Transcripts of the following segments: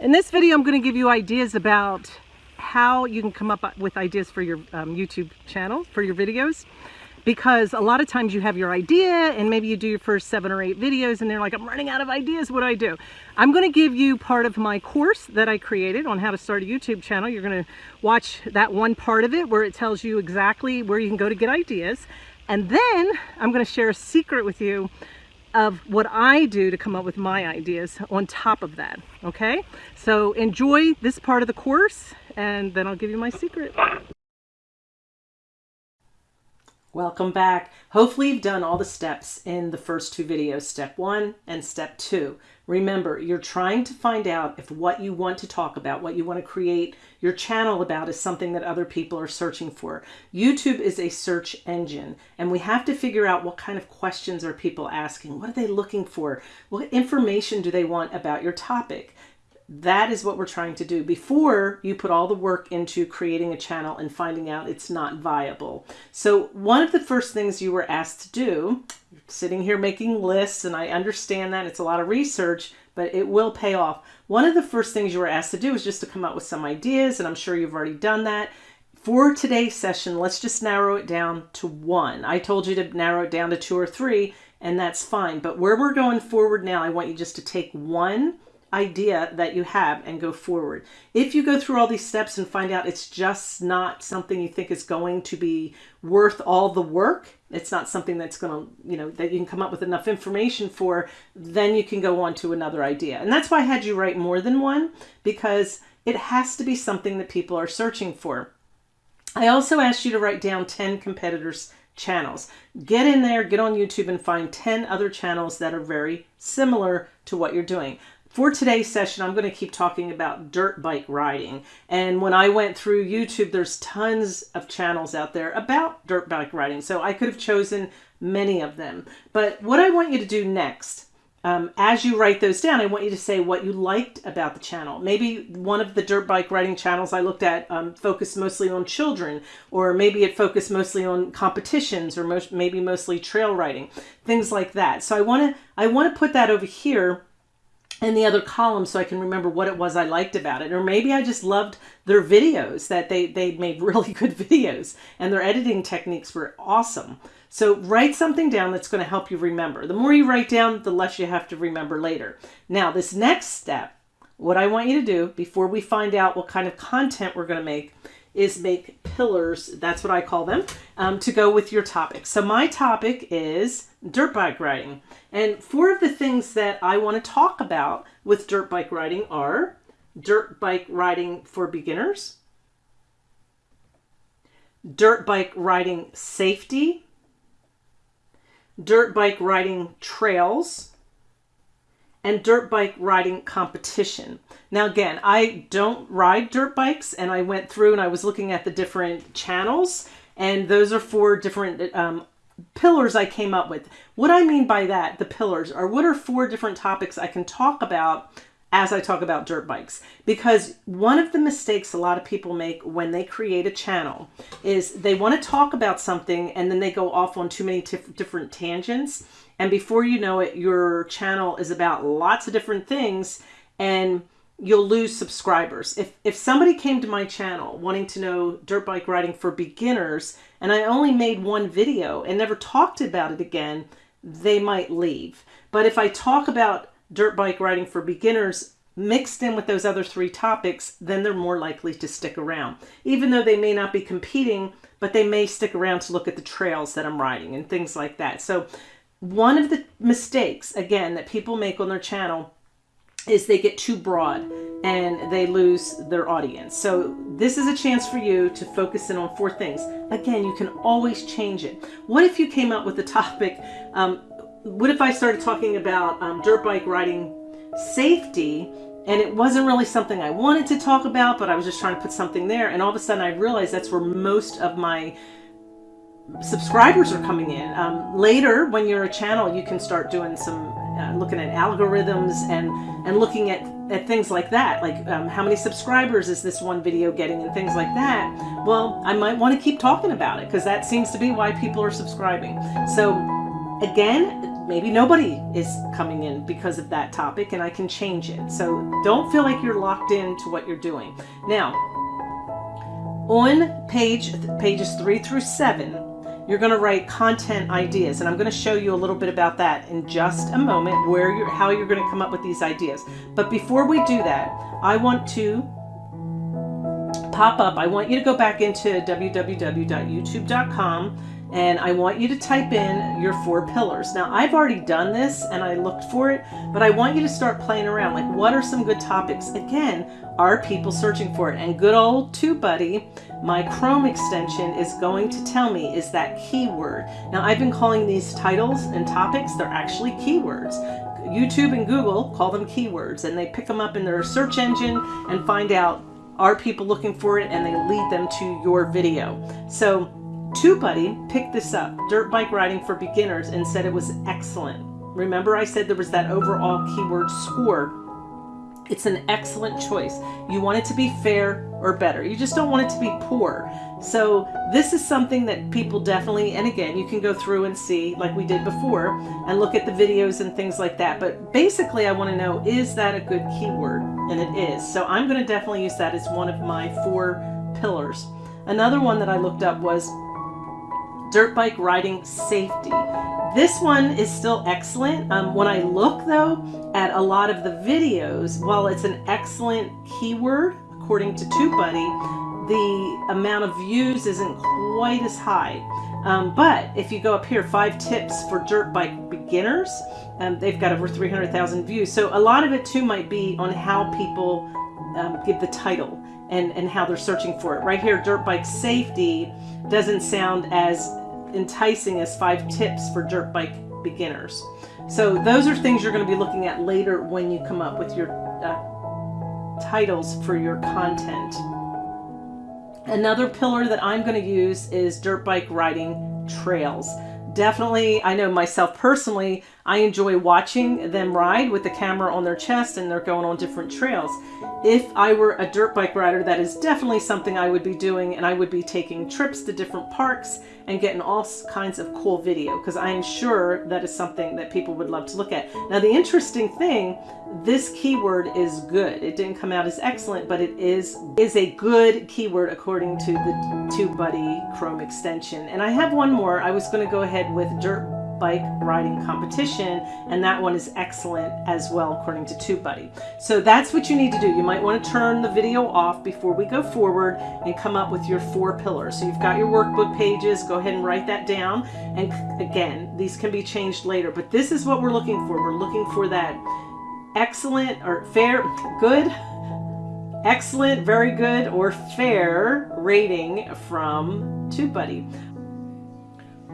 In this video, I'm going to give you ideas about how you can come up with ideas for your um, YouTube channel, for your videos. Because a lot of times you have your idea and maybe you do your first seven or eight videos and they're like, I'm running out of ideas, what do I do? I'm going to give you part of my course that I created on how to start a YouTube channel. You're going to watch that one part of it where it tells you exactly where you can go to get ideas. And then I'm going to share a secret with you of what I do to come up with my ideas on top of that, okay? So enjoy this part of the course and then I'll give you my secret. Welcome back. Hopefully you've done all the steps in the first two videos, step one and step two. Remember, you're trying to find out if what you want to talk about, what you want to create your channel about is something that other people are searching for. YouTube is a search engine and we have to figure out what kind of questions are people asking? What are they looking for? What information do they want about your topic? That is what we're trying to do before you put all the work into creating a channel and finding out it's not viable. So one of the first things you were asked to do, sitting here making lists, and I understand that it's a lot of research, but it will pay off. One of the first things you were asked to do is just to come up with some ideas, and I'm sure you've already done that. For today's session, let's just narrow it down to one. I told you to narrow it down to two or three, and that's fine. But where we're going forward now, I want you just to take one idea that you have and go forward. If you go through all these steps and find out it's just not something you think is going to be worth all the work, it's not something that's going to, you know, that you can come up with enough information for, then you can go on to another idea. And that's why I had you write more than one because it has to be something that people are searching for. I also asked you to write down 10 competitors channels. Get in there, get on YouTube and find 10 other channels that are very similar to what you're doing. For today's session, I'm going to keep talking about dirt bike riding. And when I went through YouTube, there's tons of channels out there about dirt bike riding. So I could have chosen many of them. But what I want you to do next, um, as you write those down, I want you to say what you liked about the channel. Maybe one of the dirt bike riding channels I looked at um, focused mostly on children, or maybe it focused mostly on competitions, or most, maybe mostly trail riding, things like that. So I want to I want to put that over here in the other column so I can remember what it was I liked about it. Or maybe I just loved their videos, that they, they made really good videos and their editing techniques were awesome. So write something down that's going to help you remember. The more you write down, the less you have to remember later. Now, this next step, what I want you to do before we find out what kind of content we're going to make is make pillars, that's what I call them, um, to go with your topic. So my topic is dirt bike riding. And four of the things that I want to talk about with dirt bike riding are dirt bike riding for beginners, dirt bike riding safety, dirt bike riding trails, and dirt bike riding competition. Now, again, I don't ride dirt bikes, and I went through and I was looking at the different channels, and those are four different um, pillars I came up with. What I mean by that, the pillars, are what are four different topics I can talk about as I talk about dirt bikes. Because one of the mistakes a lot of people make when they create a channel is they want to talk about something and then they go off on too many different tangents. And before you know it, your channel is about lots of different things and you'll lose subscribers. If, if somebody came to my channel wanting to know dirt bike riding for beginners and I only made one video and never talked about it again, they might leave. But if I talk about dirt bike riding for beginners mixed in with those other three topics, then they're more likely to stick around. Even though they may not be competing, but they may stick around to look at the trails that I'm riding and things like that. So one of the mistakes, again, that people make on their channel is they get too broad and they lose their audience. So this is a chance for you to focus in on four things. Again, you can always change it. What if you came up with a topic? Um, what if I started talking about um, dirt bike riding safety and it wasn't really something I wanted to talk about, but I was just trying to put something there. And all of a sudden I realized that's where most of my subscribers are coming in. Um, later, when you're a channel, you can start doing some uh, looking at algorithms and and looking at at things like that like um, how many subscribers is this one video getting and things like that well I might want to keep talking about it because that seems to be why people are subscribing so again maybe nobody is coming in because of that topic and I can change it. So don't feel like you're locked into what you're doing. Now, on page pages three through seven, you're going to write content ideas and I'm going to show you a little bit about that in just a moment where you're how you're going to come up with these ideas. But before we do that, I want to pop up. I want you to go back into www.youtube.com and I want you to type in your four pillars. Now I've already done this and I looked for it, but I want you to start playing around. Like what are some good topics? Again, are people searching for it? And good old TubeBuddy, my Chrome extension is going to tell me is that keyword. Now I've been calling these titles and topics, they're actually keywords. YouTube and Google call them keywords and they pick them up in their search engine and find out are people looking for it and they lead them to your video. So TubeBuddy picked this up, dirt bike riding for beginners, and said it was excellent. Remember I said there was that overall keyword score. It's an excellent choice. You want it to be fair or better. You just don't want it to be poor. So this is something that people definitely, and again, you can go through and see like we did before and look at the videos and things like that. But basically I want to know, is that a good keyword? And it is. So I'm going to definitely use that as one of my four pillars. Another one that I looked up was dirt bike riding safety. This one is still excellent. Um, when I look though at a lot of the videos, while it's an excellent keyword, according to TubeBuddy, the amount of views isn't quite as high. Um, but if you go up here, five tips for dirt bike beginners, um, they've got over 300,000 views. So a lot of it too might be on how people um, give the title and, and how they're searching for it. Right here, dirt bike safety doesn't sound as enticing as five tips for dirt bike beginners. So those are things you're going to be looking at later when you come up with your uh, titles for your content. Another pillar that I'm going to use is dirt bike riding trails. Definitely, I know myself personally, I enjoy watching them ride with the camera on their chest and they're going on different trails. If I were a dirt bike rider, that is definitely something I would be doing and I would be taking trips to different parks and getting all kinds of cool video because I am sure that is something that people would love to look at. Now the interesting thing, this keyword is good. It didn't come out as excellent, but it is is a good keyword according to the TubeBuddy Chrome extension. And I have one more. I was going to go ahead with dirt bike riding competition and that one is excellent as well according to TubeBuddy. So that's what you need to do. You might want to turn the video off before we go forward and come up with your four pillars. So you've got your workbook pages, go ahead and write that down and again these can be changed later but this is what we're looking for. We're looking for that excellent or fair, good, excellent, very good, or fair rating from TubeBuddy.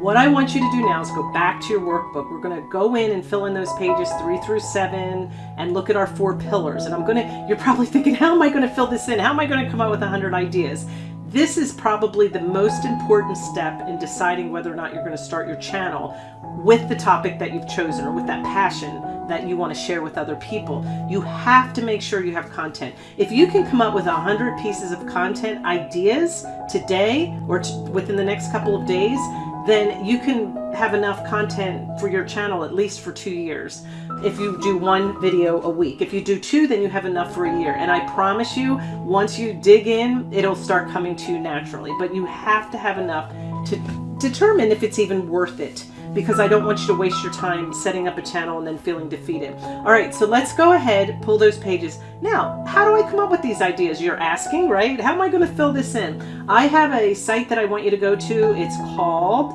What I want you to do now is go back to your workbook. We're going to go in and fill in those pages three through seven and look at our four pillars. And I'm going to, you're probably thinking, how am I going to fill this in? How am I going to come up with 100 ideas? This is probably the most important step in deciding whether or not you're going to start your channel with the topic that you've chosen or with that passion that you want to share with other people. You have to make sure you have content. If you can come up with hundred pieces of content ideas today or within the next couple of days, then you can have enough content for your channel at least for two years if you do one video a week. If you do two, then you have enough for a year. And I promise you, once you dig in, it'll start coming to you naturally. But you have to have enough to determine if it's even worth it because I don't want you to waste your time setting up a channel and then feeling defeated. All right, so let's go ahead, pull those pages. Now, how do I come up with these ideas? You're asking, right? How am I gonna fill this in? I have a site that I want you to go to. It's called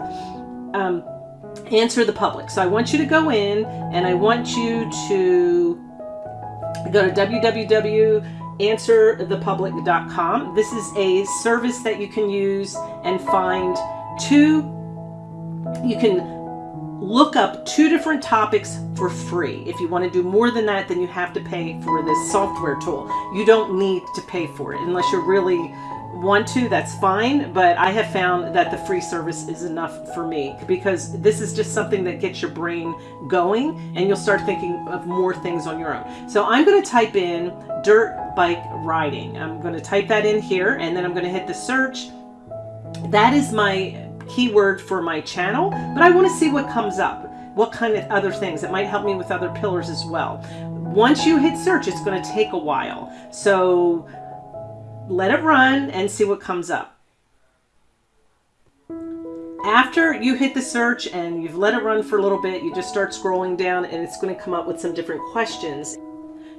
um, Answer the Public. So I want you to go in and I want you to go to www.answerthepublic.com. This is a service that you can use and find two, you can look up two different topics for free. If you want to do more than that, then you have to pay for this software tool. You don't need to pay for it unless you really want to, that's fine. But I have found that the free service is enough for me because this is just something that gets your brain going and you'll start thinking of more things on your own. So I'm going to type in dirt bike riding. I'm going to type that in here and then I'm going to hit the search. That is my keyword for my channel, but I want to see what comes up. what kind of other things. It might help me with other pillars as well. Once you hit search, it's going to take a while. So let it run and see what comes up. After you hit the search and you've let it run for a little bit, you just start scrolling down and it's going to come up with some different questions.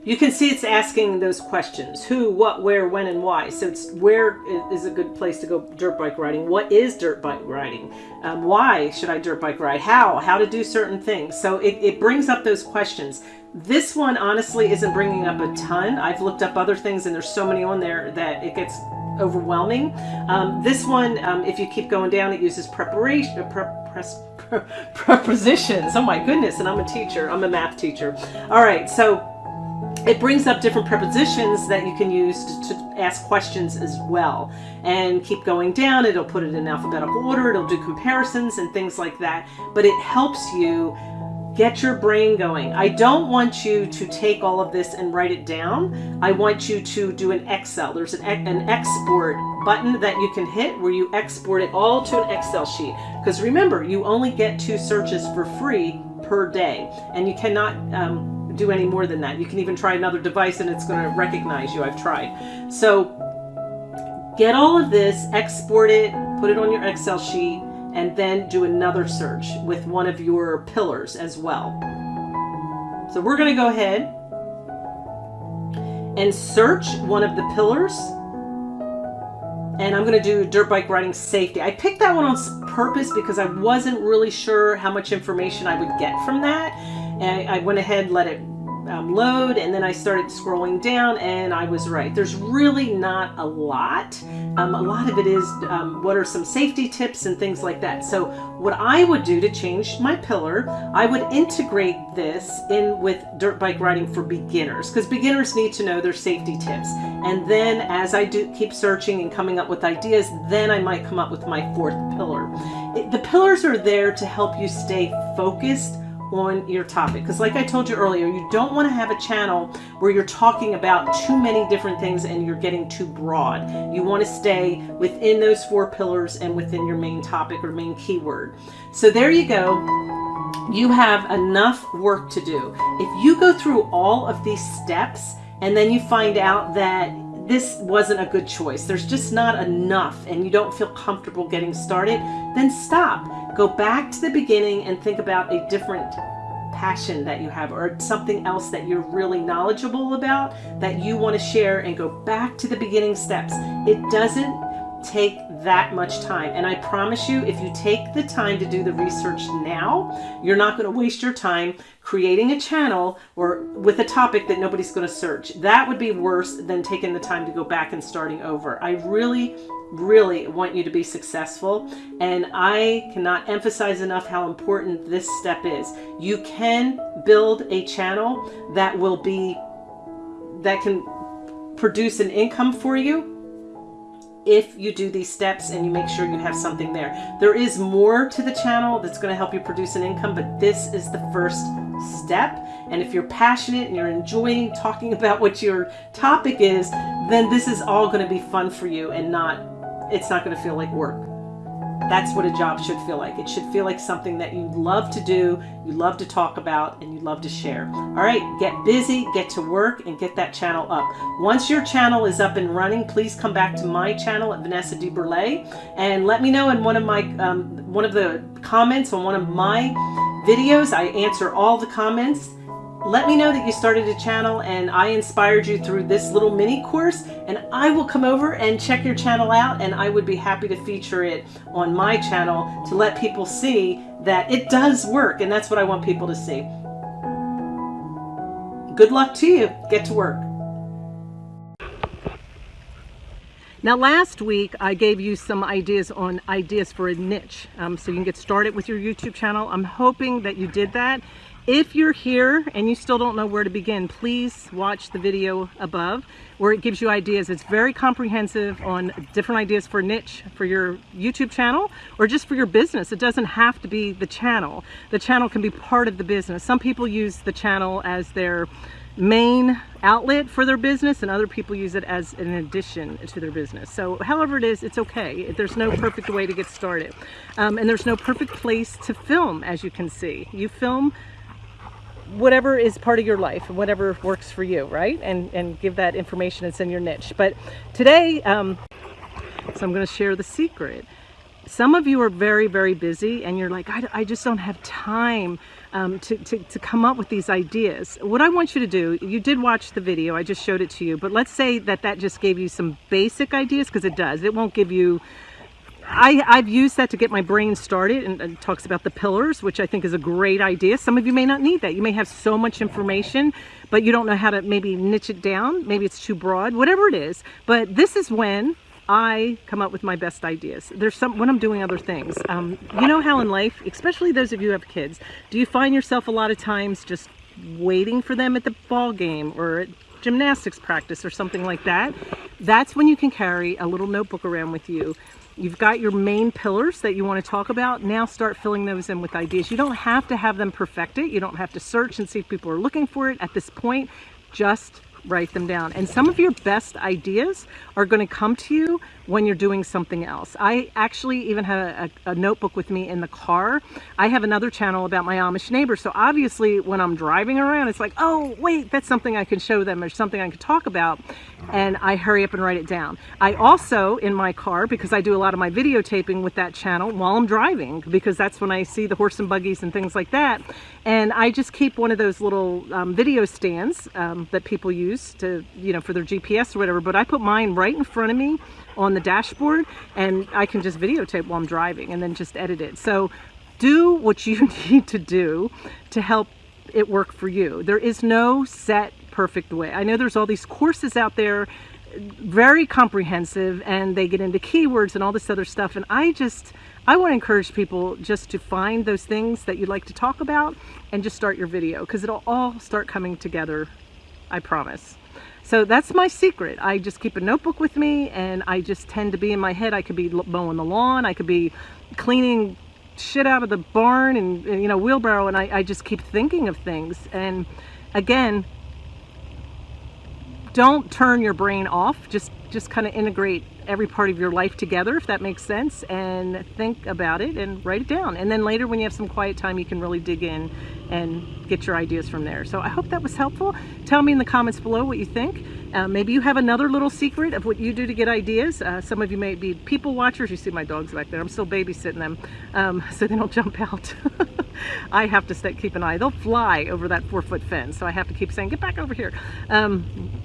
You can see it's asking those questions. Who, what, where, when, and why. So it's where is a good place to go dirt bike riding? What is dirt bike riding? Um, why should I dirt bike ride? How? How to do certain things. So it, it brings up those questions. This one honestly isn't bringing up a ton. I've looked up other things and there's so many on there that it gets overwhelming. Um, this one, um, if you keep going down, it uses preparation, uh, pre pre prepositions. Oh my goodness, and I'm a teacher. I'm a math teacher. All right, so it brings up different prepositions that you can use to, to, ask questions as well. And keep going down it'll put it in alphabetical order it'll do comparisons and things like that. But it helps you get your brain going. I don't want you to take all of this and write it down. I want you to do an Excel. There's an, an export button that you can hit where you export it all to an Excel sheet. Because remember you only get two searches for free per day. And you cannot um, do any more than that. You can even try another device and it's going to recognize you. I've tried. So get all of this, export it, put it on your Excel sheet, and then do another search with one of your pillars as well. So we're going to go ahead and search one of the pillars. And I'm going to do dirt bike riding safety. I picked that one on purpose because I wasn't really sure how much information I would get from that. And I went ahead, let it um, load, and then I started scrolling down, and I was right. There's really not a lot. Um, a lot of it is um, what are some safety tips and things like that. So what I would do to change my pillar, I would integrate this in with dirt bike riding for beginners, because beginners need to know their safety tips. And then as I do keep searching and coming up with ideas, then I might come up with my fourth pillar. It, the pillars are there to help you stay focused on your topic. Because like I told you earlier, you don't want to have a channel where you're talking about too many different things and you're getting too broad. You want to stay within those four pillars and within your main topic or main keyword. So there you go. You have enough work to do. If you go through all of these steps and then you find out that this wasn't a good choice, there's just not enough and you don't feel comfortable getting started, then stop Go back to the beginning and think about a different passion that you have or something else that you're really knowledgeable about that you want to share and go back to the beginning steps. It doesn't take that much time. And I promise you, if you take the time to do the research now, you're not going to waste your time creating a channel or with a topic that nobody's going to search. That would be worse than taking the time to go back and starting over. I really really want you to be successful. And I cannot emphasize enough how important this step is. You can build a channel that will be, that can produce an income for you if you do these steps and you make sure you have something there. There is more to the channel that's going to help you produce an income, but this is the first step. And if you're passionate and you're enjoying talking about what your topic is, then this is all going to be fun for you and not it's not going to feel like work. That's what a job should feel like. It should feel like something that you love to do, you love to talk about, and you love to share. All right, get busy, get to work, and get that channel up. Once your channel is up and running, please come back to my channel at Vanessa DeBurle and let me know in one of my um, one of the comments on one of my videos. I answer all the comments let me know that you started a channel and I inspired you through this little mini course and I will come over and check your channel out and I would be happy to feature it on my channel to let people see that it does work and that's what I want people to see. Good luck to you. Get to work. Now last week I gave you some ideas on ideas for a niche um, so you can get started with your YouTube channel. I'm hoping that you did that if you're here and you still don't know where to begin, please watch the video above where it gives you ideas. It's very comprehensive on different ideas for niche for your YouTube channel or just for your business. It doesn't have to be the channel. The channel can be part of the business. Some people use the channel as their main outlet for their business and other people use it as an addition to their business. So however it is, it's okay. There's no perfect way to get started. Um, and there's no perfect place to film, as you can see. You film whatever is part of your life and whatever works for you, right? And, and give that information that's in your niche. But today, um, so I'm going to share the secret. Some of you are very, very busy and you're like, I, I just don't have time um, to, to, to come up with these ideas. What I want you to do, you did watch the video, I just showed it to you, but let's say that that just gave you some basic ideas because it does. It won't give you I, I've used that to get my brain started and it talks about the pillars, which I think is a great idea. Some of you may not need that. You may have so much information, but you don't know how to maybe niche it down. Maybe it's too broad, whatever it is. But this is when I come up with my best ideas. There's some when I'm doing other things. Um, you know how in life, especially those of you who have kids, do you find yourself a lot of times just waiting for them at the ball game or at gymnastics practice or something like that? That's when you can carry a little notebook around with you. You've got your main pillars that you want to talk about. Now start filling those in with ideas. You don't have to have them perfected. You don't have to search and see if people are looking for it at this point. Just write them down. And some of your best ideas are going to come to you when you're doing something else. I actually even have a, a, notebook with me in the car. I have another channel about my Amish neighbors. So obviously when I'm driving around, it's like, oh, wait, that's something I can show them or something I can talk about. And I hurry up and write it down. I also, in my car, because I do a lot of my videotaping with that channel while I'm driving, because that's when I see the horse and buggies and things like that. And I just keep one of those little um, video stands um, that people use to, you know, for their GPS or whatever. But I put mine right in front of me on the dashboard and I can just videotape while I'm driving and then just edit it. So do what you need to do to help it work for you. There is no set perfect way. I know there's all these courses out there very comprehensive and they get into keywords and all this other stuff and I just I want to encourage people just to find those things that you'd like to talk about and just start your video because it'll all start coming together I promise. So that's my secret. I just keep a notebook with me and I just tend to be in my head. I could be mowing the lawn. I could be cleaning shit out of the barn and, you know, wheelbarrow. And I, I just keep thinking of things. And again, don't turn your brain off. Just, just kind of integrate every part of your life together, if that makes sense, and think about it and write it down. And then later when you have some quiet time, you can really dig in and get your ideas from there. So I hope that was helpful. Tell me in the comments below what you think. Uh, maybe you have another little secret of what you do to get ideas. Uh, some of you may be people watchers. You see my dogs back there. I'm still babysitting them um, so they don't jump out. I have to stay, keep an eye. They'll fly over that four foot fence. So I have to keep saying, get back over here. Um,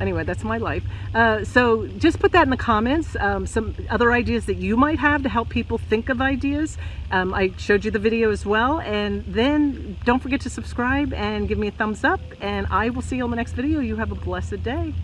anyway, that's my life. Uh, so just put that in the comments. Um, some other ideas that you might have to help people think of ideas. Um, I showed you the video as well. And then don't forget to subscribe and give me a thumbs up. And I will see you on the next video. You have a blessed day.